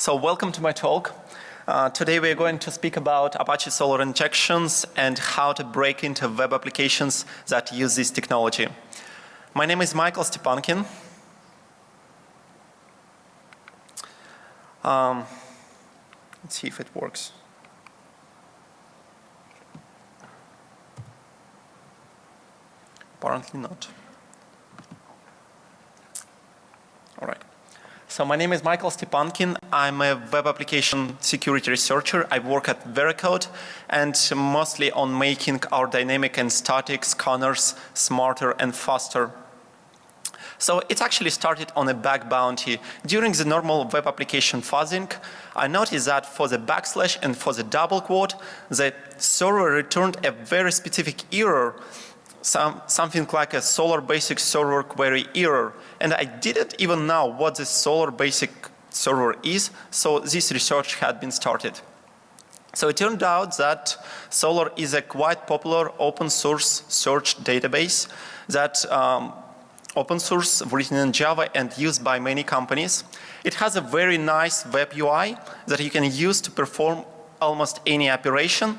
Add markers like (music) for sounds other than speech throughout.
So welcome to my talk. Uh, today we are going to speak about Apache Solar injections and how to break into web applications that use this technology. My name is Michael Stepankin. Um, let's see if it works. Apparently not. All right. So my name is Michael Stepankin. I'm a web application security researcher. I work at Veracode and mostly on making our dynamic and static scanners smarter and faster. So it actually started on a bug bounty. During the normal web application fuzzing, I noticed that for the backslash and for the double quote, the server returned a very specific error some, something like a solar basic server query error. And I didn't even know what the solar basic server is, so this research had been started. So it turned out that Solar is a quite popular open source search database that um, open source written in Java and used by many companies. It has a very nice web UI that you can use to perform almost any operation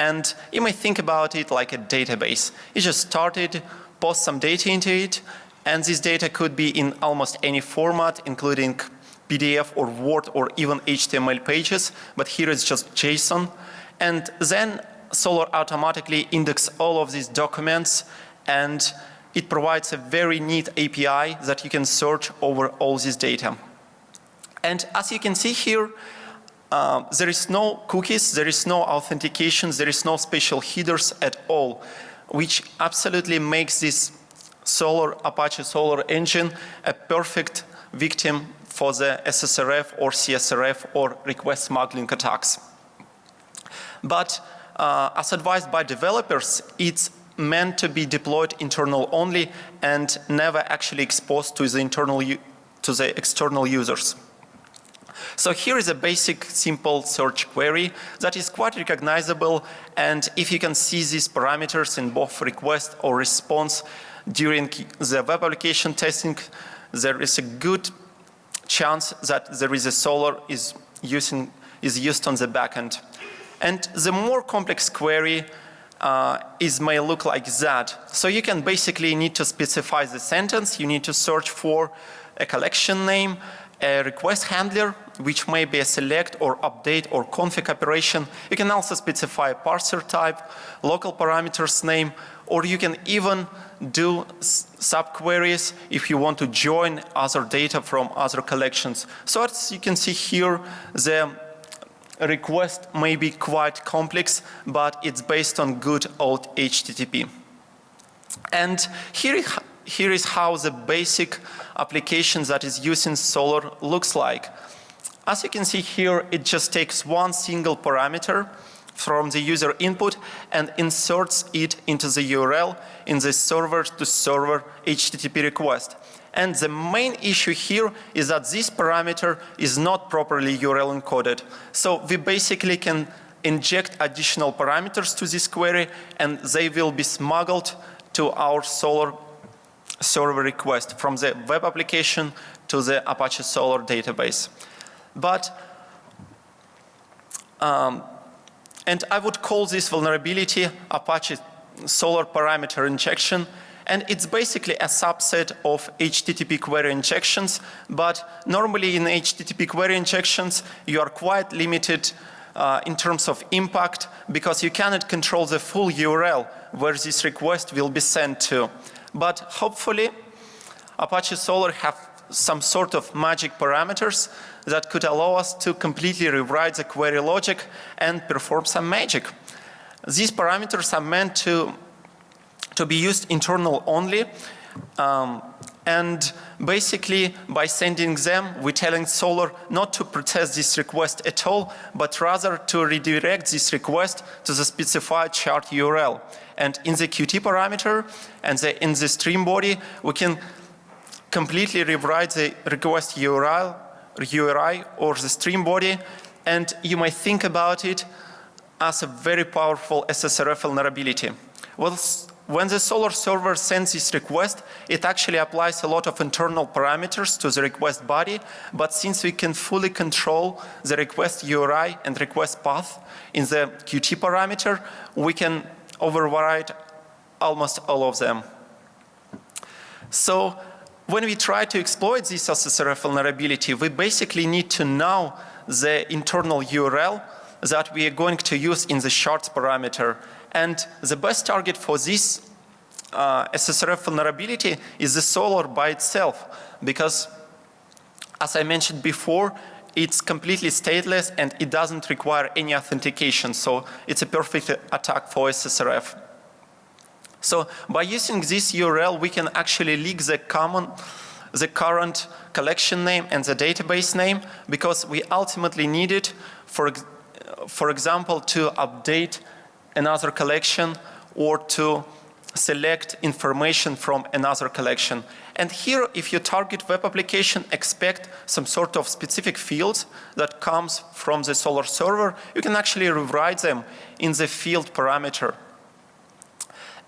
and you may think about it like a database. You just started, post some data into it, and this data could be in almost any format, including PDF or Word or even HTML pages, but here it's just JSON. And then Solar automatically indexes all of these documents and it provides a very neat API that you can search over all this data. And as you can see here, uh, there is no cookies, there is no authentication, there is no special headers at all, which absolutely makes this Solr, Apache Solar engine a perfect victim for the SSRF or CSRF or request smuggling attacks. But uh, as advised by developers, it's meant to be deployed internal only and never actually exposed to the internal to the external users. So here is a basic simple search query that is quite recognizable and if you can see these parameters in both request or response during the web application testing, there is a good chance that there is a Solr is using is used on the backend. And the more complex query uh, is may look like that. So you can basically need to specify the sentence, you need to search for a collection name, a request handler which may be a select or update or config operation. You can also specify a parser type, local parameters name, or you can even do subqueries if you want to join other data from other collections. So as you can see here, the request may be quite complex, but it's based on good old HTTP. And here, here is how the basic application that is using Solar looks like. As you can see here, it just takes one single parameter from the user input and inserts it into the URL in the server to server HTTP request. And the main issue here is that this parameter is not properly URL encoded. So we basically can inject additional parameters to this query and they will be smuggled to our Solar server request from the web application to the Apache Solar database. But um, and I would call this vulnerability Apache solar parameter injection and it's basically a subset of HTTP query injections but normally in HTTP query injections you are quite limited uh, in terms of impact because you cannot control the full URL where this request will be sent to. But hopefully Apache Solar have some sort of magic parameters that could allow us to completely rewrite the query logic and perform some magic. These parameters are meant to, to be used internal only um, and basically by sending them we're telling Solar not to process this request at all but rather to redirect this request to the specified chart URL. And in the Qt parameter and the, in the stream body we can completely rewrite the request URL, URI or the stream body and you might think about it as a very powerful SSRF vulnerability. Well, when the solar server sends this request, it actually applies a lot of internal parameters to the request body, but since we can fully control the request URI and request path in the Qt parameter, we can override almost all of them. So when we try to exploit this SSRF vulnerability, we basically need to know the internal URL that we are going to use in the shards parameter. And the best target for this uh, SSRF vulnerability is the solar by itself because as I mentioned before, it's completely stateless and it doesn't require any authentication. So it's a perfect attack for SSRF. So by using this URL, we can actually leak the common, the current collection name and the database name because we ultimately need it for, for example, to update another collection or to select information from another collection. And here, if you target web application, expect some sort of specific fields that comes from the Solar server, you can actually rewrite them in the field parameter.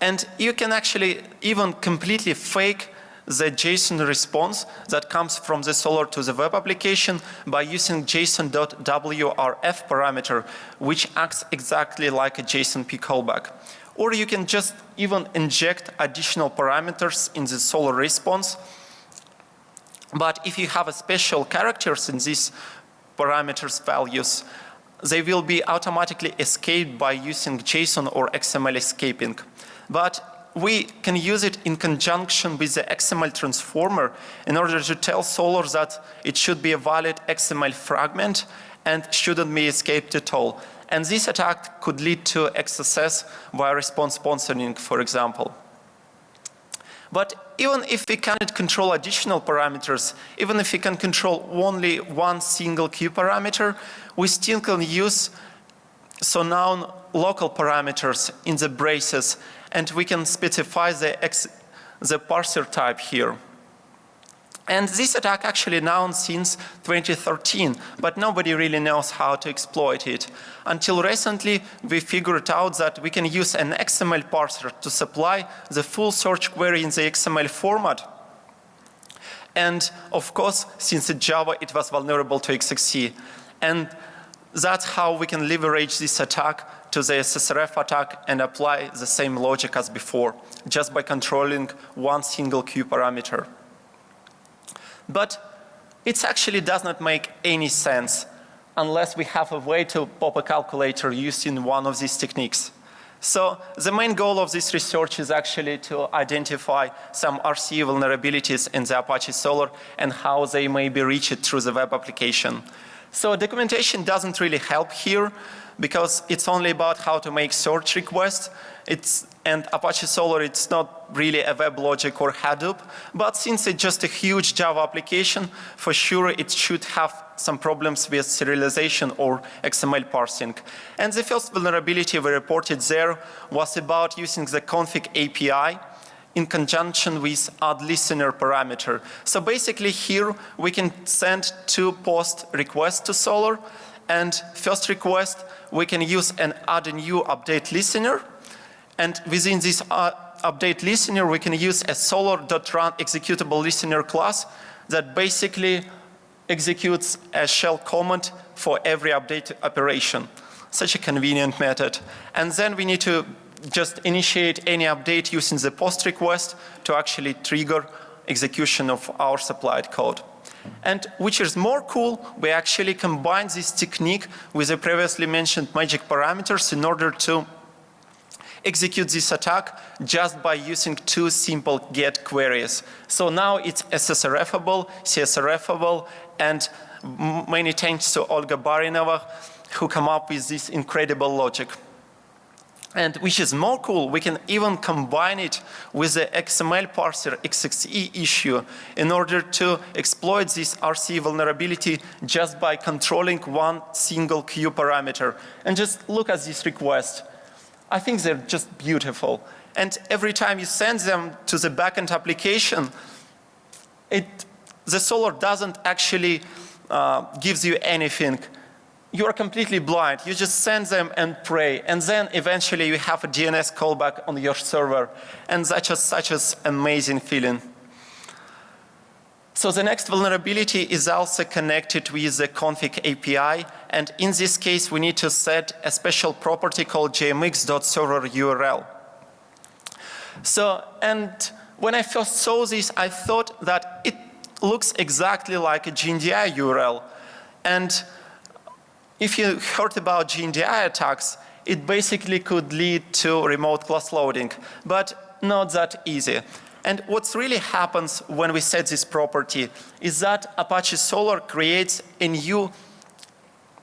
And you can actually even completely fake the JSON response that comes from the solar to the web application by using JSON.wrf parameter, which acts exactly like a JSONP callback. Or you can just even inject additional parameters in the solar response. But if you have a special characters in these parameters values, they will be automatically escaped by using JSON or XML escaping. But we can use it in conjunction with the XML transformer in order to tell Solr that it should be a valid XML fragment and shouldn't be escaped at all. And this attack could lead to XSS via response sponsoring, for example. But even if we cannot control additional parameters, even if we can control only one single Q parameter, we still can use so now local parameters in the braces and we can specify the, the parser type here. And this attack actually known since 2013, but nobody really knows how to exploit it. Until recently, we figured out that we can use an XML parser to supply the full search query in the XML format. And of course, since Java, it was vulnerable to XXC. And that's how we can leverage this attack to the SSRF attack and apply the same logic as before, just by controlling one single Q parameter. But it actually does not make any sense unless we have a way to pop a calculator using one of these techniques. So the main goal of this research is actually to identify some RC vulnerabilities in the Apache Solr and how they may be reached through the web application. So documentation doesn't really help here because it's only about how to make search requests. It's and Apache Solr it's not really a WebLogic or Hadoop, but since it's just a huge Java application, for sure it should have some problems with serialization or XML parsing. And the first vulnerability we reported there was about using the config API in conjunction with add listener parameter. So basically here we can send two post requests to Solr and first request we can use an add a new update listener and within this uh, update listener we can use a solr.run executable listener class that basically executes a shell command for every update operation. Such a convenient method. And then we need to just initiate any update using the post request to actually trigger execution of our supplied code. And which is more cool, we actually combine this technique with the previously mentioned magic parameters in order to execute this attack just by using two simple get queries. So now it's SSRFable, CSRFable, and many thanks to Olga Barinova who come up with this incredible logic. And which is more cool, we can even combine it with the XML parser XXE issue in order to exploit this RC vulnerability just by controlling one single Q parameter. And just look at this request. I think they're just beautiful. And every time you send them to the backend application, it, the Solr doesn't actually uh, gives you anything you are completely blind. You just send them and pray. And then eventually you have a DNS callback on your server. And that's just such an amazing feeling. So the next vulnerability is also connected with the config API. And in this case, we need to set a special property called jmx.server URL. So, and when I first saw this, I thought that it looks exactly like a GNDI URL. And if you heard about GNDI attacks, it basically could lead to remote class loading, but not that easy. And what really happens when we set this property is that Apache Solar creates a new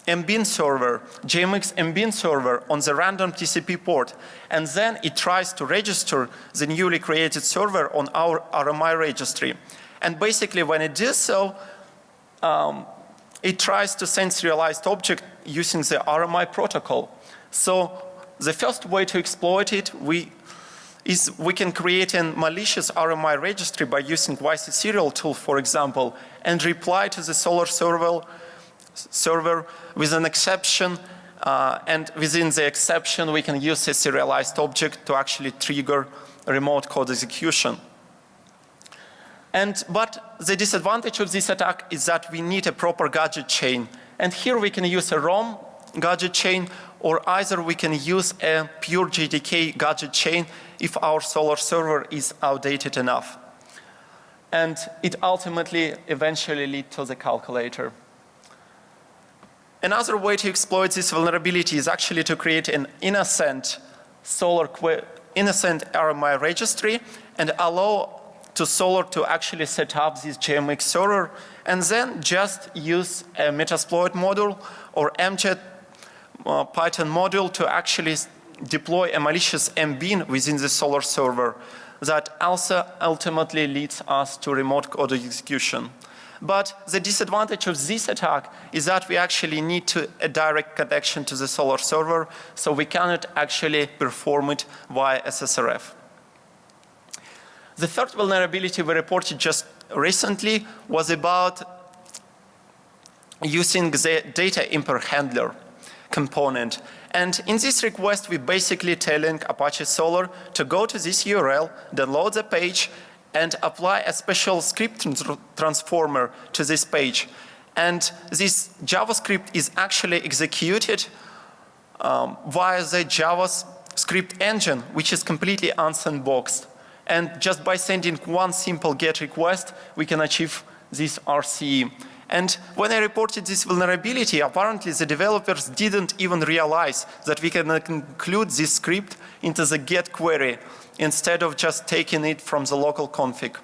MBIN server, JMX MBIN server on the random TCP port. And then it tries to register the newly created server on our RMI registry. And basically when it does so, um, it tries to send serialized object using the RMI protocol. So the first way to exploit it we, is we can create a malicious RMI registry by using YC serial tool for example and reply to the solar server, server with an exception uh, and within the exception we can use a serialized object to actually trigger remote code execution. And, but the disadvantage of this attack is that we need a proper gadget chain. And here we can use a ROM gadget chain or either we can use a pure JDK gadget chain if our solar server is outdated enough. And it ultimately eventually lead to the calculator. Another way to exploit this vulnerability is actually to create an innocent Solr innocent RMI registry and allow to Solar to actually set up this JMX server and then just use a Metasploit module or MJet uh, Python module to actually deploy a malicious MBIN within the Solar server that also ultimately leads us to remote code execution. But the disadvantage of this attack is that we actually need to, a direct connection to the Solar server, so we cannot actually perform it via SSRF. The third vulnerability we reported just recently was about using the data import handler component. And in this request, we're basically telling Apache Solar to go to this URL, download the page, and apply a special script transformer to this page. And this JavaScript is actually executed um, via the JavaScript engine, which is completely unsandboxed and just by sending one simple GET request, we can achieve this RCE. And when I reported this vulnerability, apparently the developers didn't even realize that we can include this script into the GET query instead of just taking it from the local config.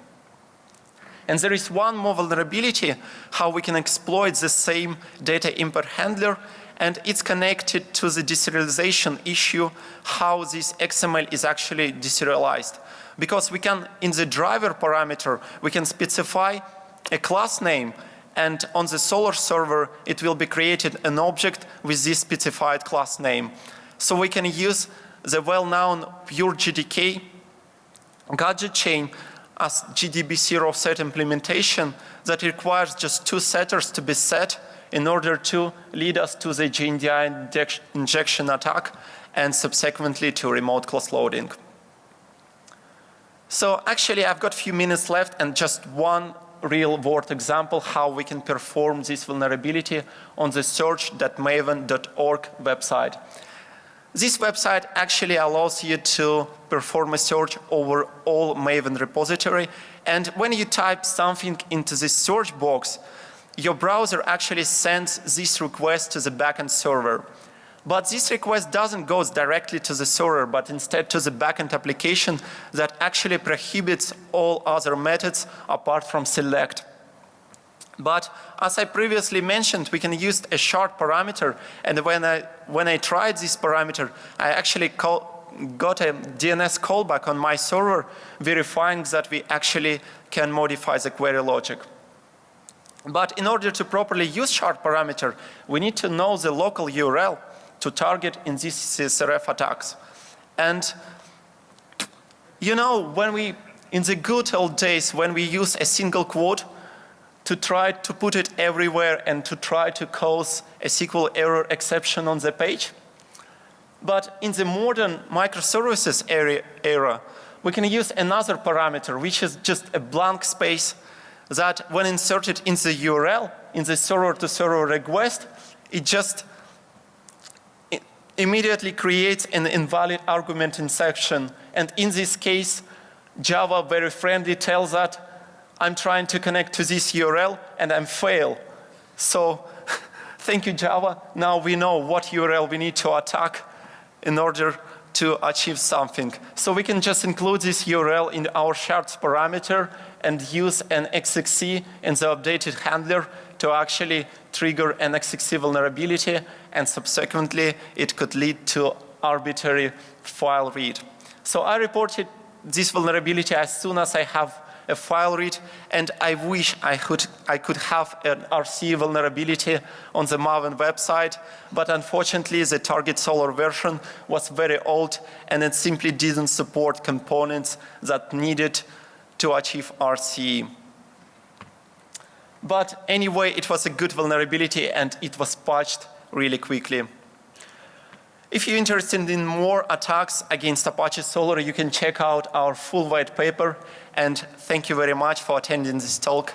And there is one more vulnerability how we can exploit the same data import handler and it's connected to the deserialization issue how this XML is actually deserialized because we can in the driver parameter we can specify a class name and on the solar server it will be created an object with this specified class name. So we can use the well-known pure JDK gadget chain as GDB0 set implementation that requires just two setters to be set in order to lead us to the GNDI injection attack and subsequently to remote class loading. So actually I've got a few minutes left and just one real world example how we can perform this vulnerability on the search.maven.org website. This website actually allows you to perform a search over all Maven repository and when you type something into this search box your browser actually sends this request to the backend server. But this request doesn't go directly to the server, but instead to the backend application that actually prohibits all other methods apart from select. But as I previously mentioned, we can use a shard parameter and when I, when I tried this parameter, I actually call, got a DNS callback on my server verifying that we actually can modify the query logic. But in order to properly use shard parameter, we need to know the local URL to target in these SRF attacks. And you know, when we, in the good old days, when we use a single quote to try to put it everywhere and to try to cause a SQL error exception on the page. But in the modern microservices era, era, we can use another parameter, which is just a blank space that when inserted in the URL, in the server-to-server -server request, it just immediately creates an invalid argument in section. And in this case, Java very friendly tells that I'm trying to connect to this URL and I'm fail. So (laughs) thank you Java. Now we know what URL we need to attack in order to achieve something. So we can just include this URL in our shards parameter and use an XXC in the updated handler to actually trigger an XXC vulnerability and subsequently it could lead to arbitrary file read. So I reported this vulnerability as soon as I have a file read and I wish I could, I could have an RC vulnerability on the Maven website but unfortunately the target solar version was very old and it simply didn't support components that needed to achieve RC. But anyway, it was a good vulnerability and it was patched really quickly. If you're interested in more attacks against Apache Solr, you can check out our full white paper and thank you very much for attending this talk.